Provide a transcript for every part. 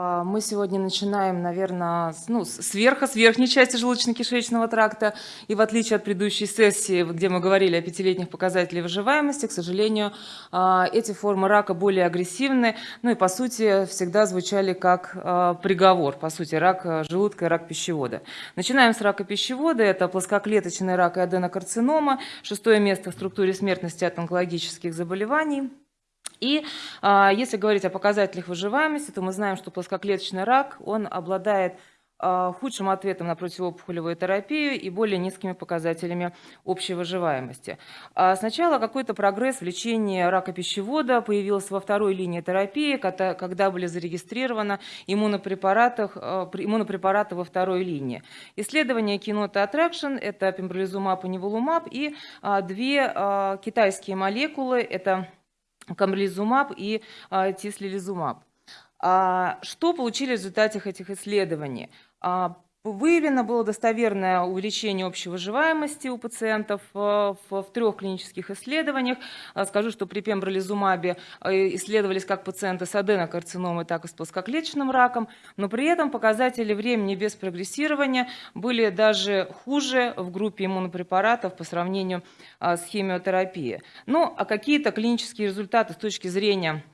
А, мы сегодня начинаем, наверное, с, ну, с верха, с верхней части желудочно-кишечного тракта. И в отличие от предыдущей сессии, где мы говорили о пятилетних показателях выживаемости, к сожалению, а, эти формы рака более агрессивны. Ну и, по сути, всегда звучали как а, приговор. По сути, рак желудка и рак пищевода. Начинаем с рака пищевода. Это плоскоклеточный рак и аденокарцинома. Шестое место в структуре смертности от онкологических заболеваний. И а, если говорить о показателях выживаемости, то мы знаем, что плоскоклеточный рак, он обладает а, худшим ответом на противоопухолевую терапию и более низкими показателями общей выживаемости. А сначала какой-то прогресс в лечении рака пищевода появился во второй линии терапии, когда, были зарегистрированы иммунопрепараты, а, иммунопрепараты во второй линии. Исследование Кинота Attraction – это пембролизумаб и неволумаб, и две китайские молекулы – это камрелизумаб и а, тислилизумаб. А, что получили в результате этих исследований? А, Выявлено было достоверное увеличение общей выживаемости у пациентов э, в, в трех клинических исследованиях. А, скажу, что при пембролизумабе э, исследовались как пациенты с аденокарциномой, так и с плоскоклеточным раком, но при этом показатели времени без прогрессирования были даже хуже в группе иммунопрепаратов по сравнению с химиотерапией. Ну, а какие-то клинические результаты с точки зрения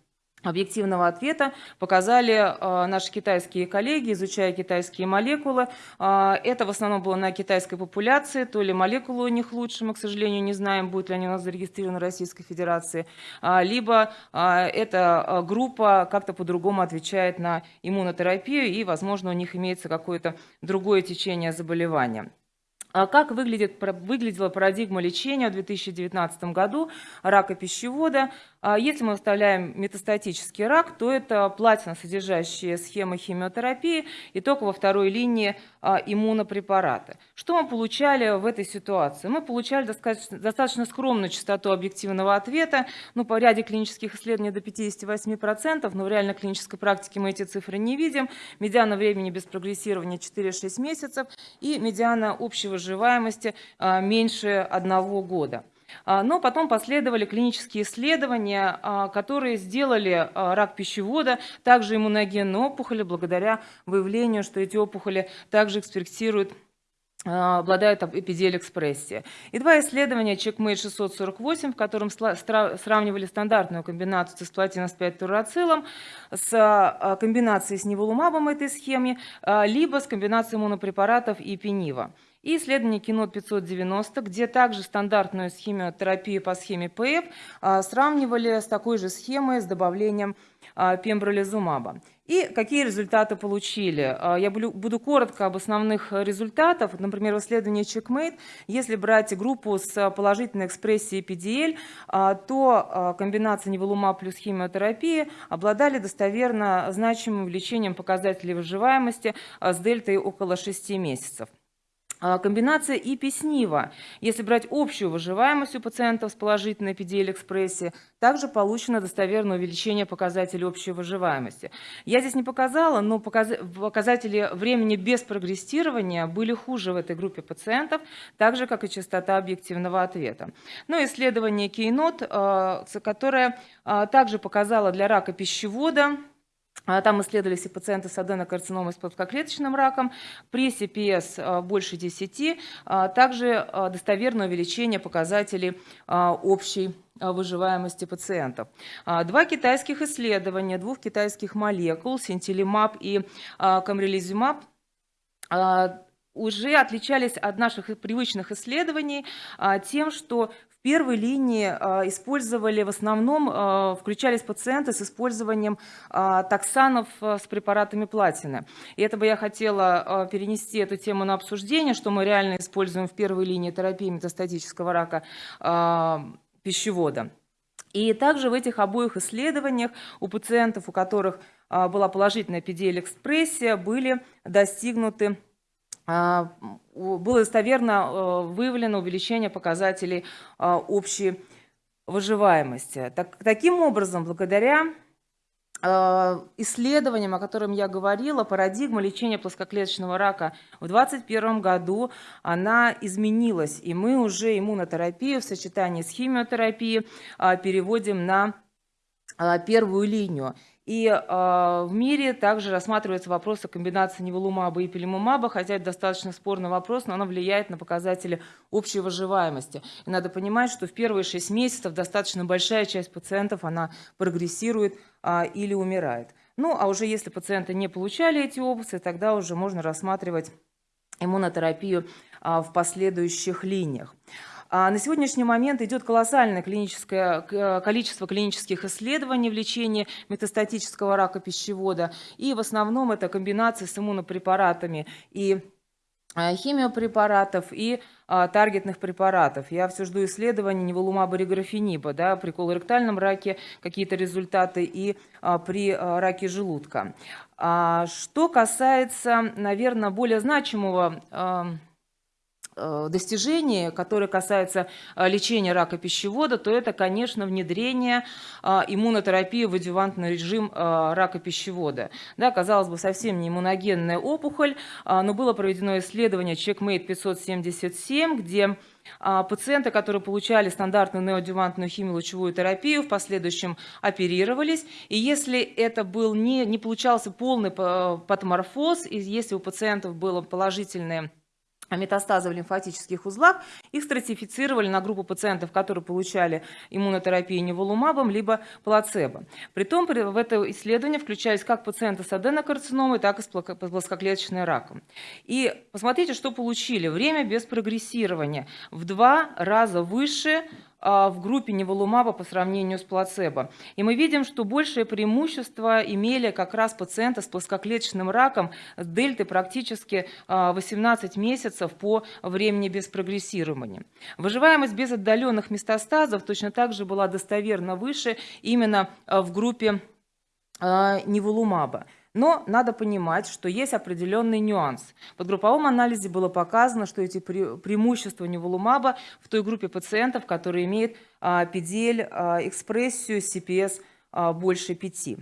объективного ответа показали э, наши китайские коллеги, изучая китайские молекулы. Э, это в основном было на китайской популяции, то ли молекулы у них лучше, мы, к сожалению, не знаем, будут ли они у нас зарегистрированы в Российской Федерации, э, либо э, эта группа как-то по-другому отвечает на иммунотерапию, и, возможно, у них имеется какое-то другое течение заболевания. А как выглядит, выглядела парадигма лечения в 2019 году рака пищевода? А если мы вставляем метастатический рак, то это платина, содержащая схемы химиотерапии и только во второй линии а, иммунопрепараты. Что мы получали в этой ситуации? Мы получали достаточно, достаточно скромную частоту объективного ответа, ну, по ряде клинических исследований до 58%, но в реальной клинической практике мы эти цифры не видим. Медиана времени без прогрессирования 4-6 месяцев и медиана общей выживаемости а, меньше одного года. А, но потом последовали клинические исследования, а, которые сделали а, рак пищевода, также иммуногенные опухоли, благодаря выявлению, что эти опухоли также экспрессируют обладают эпидель-экспрессией. И два исследования CheckMate 648, в котором сравнивали стандартную комбинацию цисплатина с 5 турацилом с комбинацией с неволумабом этой схемы, либо с комбинацией монопрепаратов и пенива и исследование кино 590, где также стандартную химиотерапию по схеме ПФ а, сравнивали с такой же схемой с добавлением а, пембролизумаба. И какие результаты получили? А, я буду коротко об основных результатах. Например, в исследовании CheckMate, если брать группу с положительной экспрессией PDL, то комбинация неволумаб плюс химиотерапии обладали достоверно значимым увеличением показателей выживаемости с дельтой около 6 месяцев. А, комбинация ИПИ-СНИВа. Если брать общую выживаемость у пациентов с положительной PDL-экспрессией, также получено достоверное увеличение показателей общей выживаемости. Я здесь не показала, но показатели времени без прогрессирования были хуже в этой группе пациентов, так же, как и частота объективного ответа. Ну, исследование Кейнот, а, которое а, также показало для рака пищевода там исследовались и пациенты с аденокарциномой с плоскоклеточным раком. При CPS а, больше 10, а, также достоверное увеличение показателей общей выживаемости пациентов. Два китайских исследования двух китайских молекул, синтилимаб и камрелизумаб, уже отличались от наших привычных исследований тем, что первой линии а, использовали в основном, а, включались пациенты с использованием а, токсанов с препаратами платины. И это бы я хотела перенести эту тему на обсуждение, что мы реально используем в первой линии терапии метастатического рака пищевода. И также в этих обоих исследованиях у пациентов, у которых была положительная PDL-экспрессия, были достигнуты а, было достоверно э, выявлено увеличение показателей а, общей выживаемости. Так, таким образом, благодаря а, исследованиям, о котором я говорила, парадигма лечения плоскоклеточного рака в 2021 году, она изменилась, и мы уже иммунотерапию в сочетании с химиотерапией переводим на первую линию. И э, в мире также рассматривается вопрос о комбинации неволумаба и пилимумаба, хотя это достаточно спорный вопрос, но оно влияет на показатели общей выживаемости. И надо понимать, что в первые 6 месяцев достаточно большая часть пациентов она прогрессирует э, или умирает. Ну, а уже если пациенты не получали эти опции, тогда уже можно рассматривать иммунотерапию э, в последующих линиях. А на сегодняшний момент идет колоссальное клиническое, количество клинических исследований в лечении метастатического рака пищевода. И в основном это комбинации с иммунопрепаратами и а, химиопрепаратов и а, таргетных препаратов. Я все жду исследований неволумаба реграфениба, да, при колоректальном раке какие-то результаты и при раке желудка. Что касается, наверное, более значимого Э, достижения, которые касаются э, лечения рака пищевода, то это, конечно, внедрение э, иммунотерапии в адювантный режим рака пищевода. Да, казалось бы, совсем не иммуногенная опухоль, но было проведено исследование Checkmate 577, где Пациенты, которые получали стандартную неоадювантную химиолучевую терапию, в последующем оперировались. И если это был не, не получался полный патоморфоз, и если у пациентов было положительное метастазы в лимфатических узлах, их стратифицировали на группу пациентов, которые получали иммунотерапию неволумабом, либо плацебо. Притом в это исследование включались как пациенты с аденокарциномой, так и с плоскоклеточным раком. И посмотрите, что получили. Время без прогрессирования в два раза выше в группе неволумаба по сравнению с плацебо. И мы видим, что большее преимущество имели как раз пациенты с плоскоклеточным раком с дельтой практически 18 а, месяцев по времени без прогрессирования. Выживаемость без отдаленных метастазов точно так же была достоверно выше именно а, в группе неволумаба. Но надо понимать, что есть определенный нюанс. В групповом анализе было показано, что эти преимущества неволумаба в той группе пациентов, которые имеют PDL а, экспрессию CPS а, больше 5.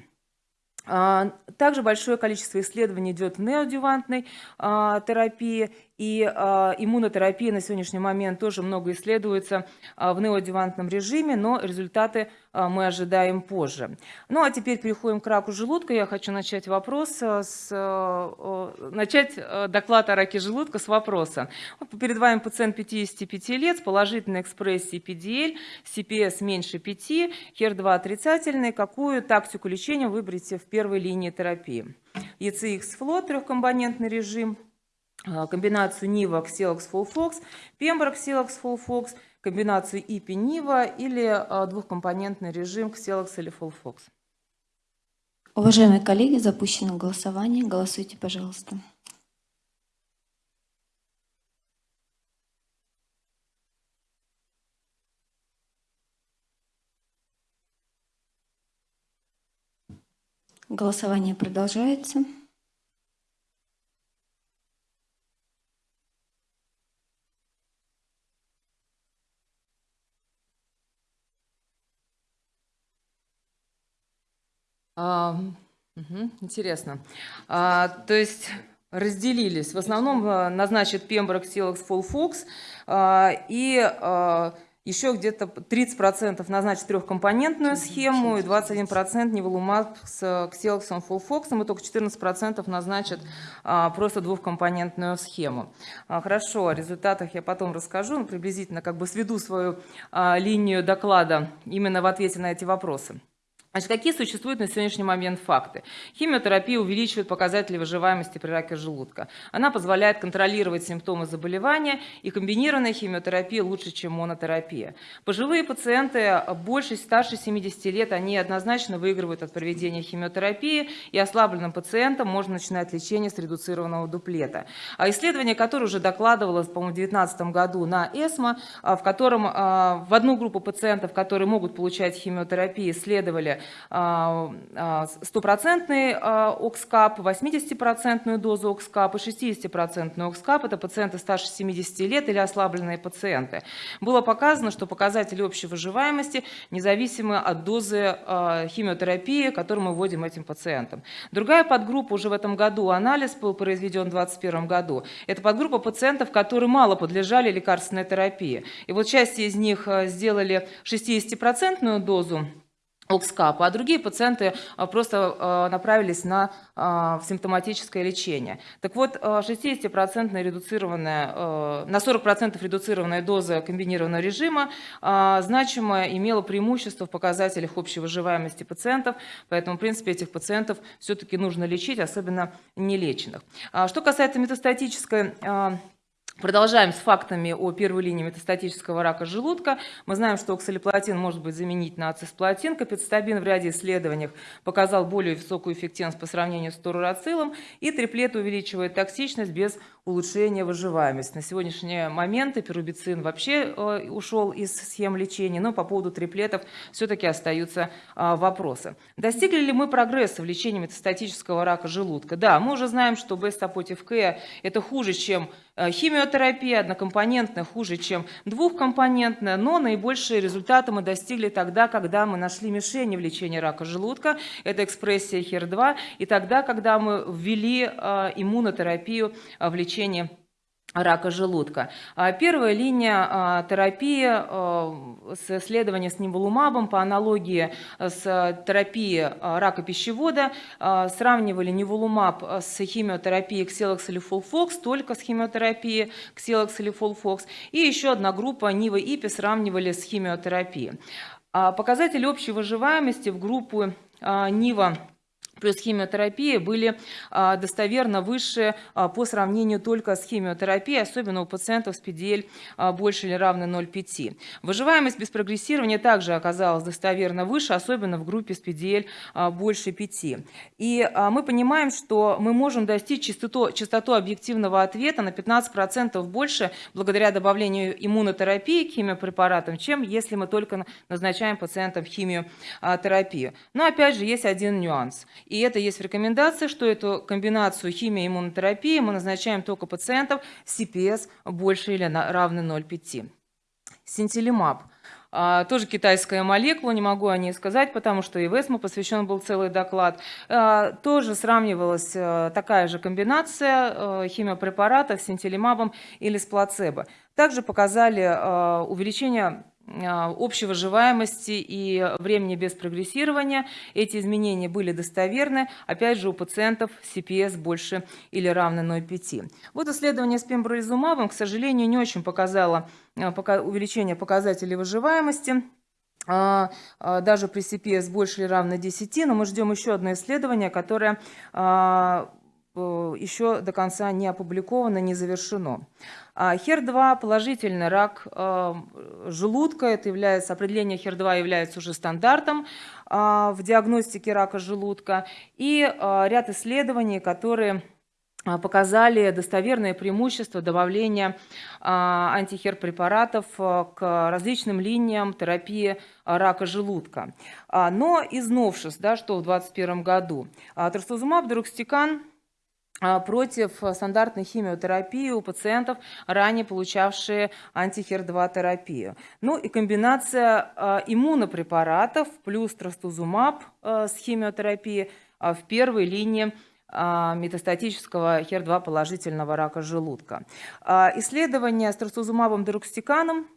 А, также большое количество исследований идет в неодювантной терапии, и э, иммунотерапия на сегодняшний момент тоже много исследуется э, в неоадювантном режиме, но результаты э, мы ожидаем позже. Ну а теперь переходим к раку желудка. Я хочу начать вопрос с, э, начать доклад о раке желудка с вопроса. Вот перед вами пациент 55 лет с положительной экспрессией PDL, CPS меньше 5, HER2 отрицательный. Какую тактику лечения выберете в первой линии терапии? ECX-флот, трехкомпонентный режим – комбинацию Нива Xelox Fullfox, Pembroke Xelox Fullfox, комбинацию IPI Нива или а, двухкомпонентный режим Xelox или Fullfox. Уважаемые коллеги, запущено голосование. Голосуйте, пожалуйста. Голосование продолжается. А, угу, интересно. А, то есть разделились. В основном а, назначит Pembroke Silex Full а, и а, еще где-то 30% назначит трехкомпонентную схему и 21% неволумаб с Xelox Full и только 14% назначат а, просто двухкомпонентную схему. А, хорошо, о результатах я потом расскажу, но приблизительно как бы сведу свою а, линию доклада именно в ответе на эти вопросы. Значит, какие существуют на сегодняшний момент факты? Химиотерапия увеличивает показатели выживаемости при раке желудка. Она позволяет контролировать симптомы заболевания, и комбинированная химиотерапия лучше, чем монотерапия. Пожилые пациенты больше старше 70 лет, они однозначно выигрывают от проведения химиотерапии, и ослабленным пациентам можно начинать лечение с редуцированного дуплета. А исследование, которое уже докладывалось, по-моему, в 2019 году на ЭСМО, а, в котором а, в одну группу пациентов, которые могут получать химиотерапию, исследовали стопроцентный а, окскап, 80% дозу окскап и 60% окскап. Это пациенты старше 70 лет или ослабленные пациенты. Было показано, что показатели общей выживаемости независимы от дозы химиотерапии, которую мы вводим этим пациентам. Другая подгруппа уже в этом году, анализ был произведен в 2021 году. Это подгруппа пациентов, которые мало подлежали лекарственной терапии. И вот часть из них сделали 60% дозу Окскапа, а другие пациенты а, просто а, направились на а, симптоматическое лечение. Так вот, 60% редуцированная, на 40% редуцированная доза комбинированного режима значимо имела преимущество в показателях общей выживаемости пациентов, поэтому, в принципе, этих пациентов все-таки нужно лечить, особенно нелеченных. Что касается метастатической Продолжаем с фактами о первой линии метастатического рака желудка. Мы знаем, что оксалиплатин может быть заменить на ацисплатин. Капицитабин в ряде исследований показал более высокую эффективность по сравнению с турурацилом. И триплет увеличивает токсичность без улучшения выживаемости. На сегодняшний момент эпирубицин вообще э, ушел из схем лечения, но по поводу триплетов все-таки остаются э, вопросы. Достигли ли мы прогресса в лечении метастатического рака желудка? Да, мы уже знаем, что бестапотив К это хуже, чем химиотерапия однокомпонентная хуже, чем двухкомпонентная, но наибольшие результаты мы достигли тогда, когда мы нашли мишени в лечении рака желудка, это экспрессия HER2, и тогда, когда мы ввели э, иммунотерапию э, в лечении рака желудка. А, первая линия а, терапии а, с исследованием с ниволумабом по аналогии с терапией рака пищевода сравнивали ниволумаб с химиотерапией Xelox или Folfox, только с химиотерапией Xelox или Folfox. И еще одна группа Нива ИПИ сравнивали с химиотерапией. Показатели общей выживаемости в группу Нива плюс химиотерапия были а, достоверно выше а, по сравнению только с химиотерапией, особенно у пациентов с PDL а, больше или равно 0,5. Выживаемость без прогрессирования также оказалась достоверно выше, особенно в группе с PDL больше 5. И мы понимаем, что мы можем достичь частоту, частоту объективного ответа на 15% больше благодаря добавлению иммунотерапии к химиопрепаратам, чем если мы только назначаем пациентам химиотерапию. Но опять же есть один нюанс. И это есть в рекомендации, что эту комбинацию химии и иммунотерапии мы назначаем только пациентов с CPS больше или равны 0,5. Синтилимаб. А, тоже китайская молекула, не могу о ней сказать, потому что и в ЭСМО посвящен был целый доклад. А, тоже сравнивалась а, такая же комбинация а, химиопрепаратов с синтилимабом или с плацебо. Также показали а, увеличение общей выживаемости и времени без прогрессирования. Эти изменения были достоверны, опять же, у пациентов CPS больше или равно 0,5. Вот исследование с пембролизумабом, к сожалению, не очень показало а, увеличение показателей выживаемости а, даже при CPS больше или равно 10, но мы ждем еще одно исследование, которое еще до конца не опубликовано, не завершено. HER2 положительный рак э, желудка, это является, определение HER2 является уже стандартом а, в диагностике рака желудка. И э, ряд исследований, которые показали достоверное преимущество добавления антихер препаратов к различным линиям терапии рака желудка. А, но из новшеств, да, что в 2021 году, трастузумаб, дурокстикан а, против стандартной химиотерапии у пациентов, ранее получавшие антихер-2 терапию. Ну и комбинация а, иммунопрепаратов плюс трастузумаб а, с химиотерапией в первой линии метастатического хер-2 положительного рака желудка. Исследования с трастузумабом дерукстиканом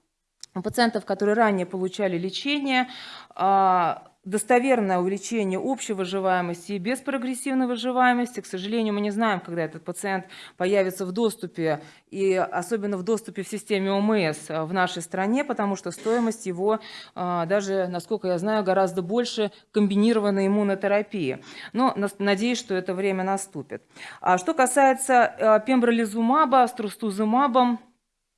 у пациентов, которые ранее получали лечение, достоверное увеличение общей выживаемости и без прогрессивной выживаемости. К сожалению, мы не знаем, когда этот пациент появится в доступе, и особенно в доступе в системе ОМС в нашей стране, потому что стоимость его, а, даже, насколько я знаю, гораздо больше комбинированной иммунотерапии. Но надеюсь, что это время наступит. А что касается а, пембролизумаба трустузумабом,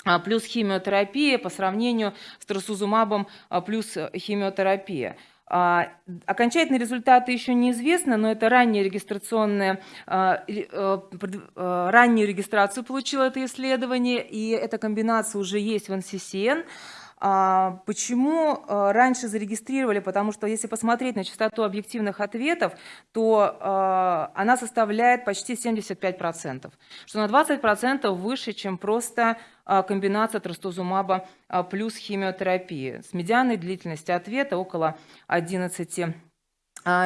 а, плюс химиотерапия по сравнению с трусузумабом плюс химиотерапия. А, окончательные результаты еще неизвестны, но это ранняя регистрационная, а, э, раннюю регистрацию получило это исследование, и эта комбинация уже есть в NCCN. А, почему а, раньше зарегистрировали? Потому что если посмотреть на частоту объективных ответов, то а, она составляет почти 75%, что на 20% выше, чем просто комбинация трастузумаба плюс химиотерапии с медианной длительностью ответа около 11 а,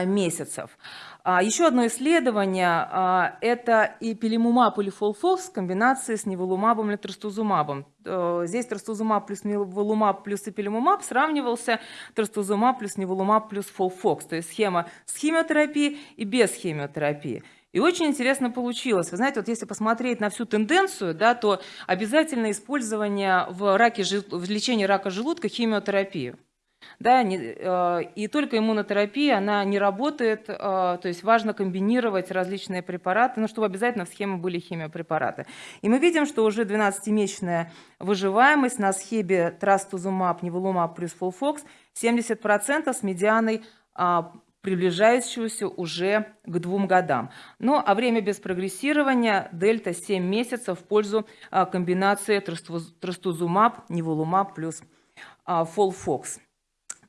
месяцев. А, Еще одно исследование а, – это ипилимумаб или FOLFOX в комбинации с ниволумабом или трастузумабом. Здесь трастузумаб плюс ниволумаб плюс ипилимумаб сравнивался трастузумаб плюс ниволумаб плюс FOLFOX, то есть схема с химиотерапией и без химиотерапии. И очень интересно получилось. Вы знаете, вот если посмотреть на всю тенденцию, да, то обязательно использование в, раке, в лечении рака желудка химиотерапию. Да, не- э, и только иммунотерапия, она не работает, э, то есть важно комбинировать различные препараты, но чтобы обязательно в схеме были химиопрепараты. И мы видим, что уже 12-месячная выживаемость на схеме трастузумаб, неволумаб плюс фолфокс 70% с медианой а, приближающегося уже к двум годам. Ну а время без прогрессирования дельта 7 месяцев в пользу а, комбинации трастуз- трастузумаб, неволумаб плюс а, фолфокс.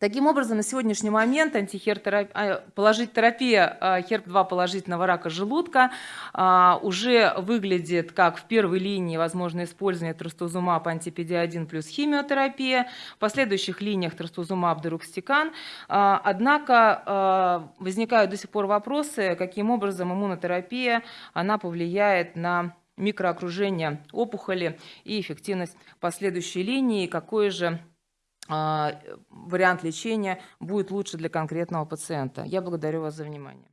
Таким образом, на сегодняшний момент антихертерапия, положить терапия а, HERP-2 положительного рака желудка а, уже выглядит как в первой линии возможно использование трастузумаб антипедиадин плюс химиотерапия, в последующих линиях трастузумаб дерукстикан. А, Однако а, возникают до сих пор вопросы, каким образом иммунотерапия она повлияет на микроокружение опухоли и эффективность последующей линии, какой же а, вариант лечения будет лучше для конкретного пациента. Я благодарю вас за внимание.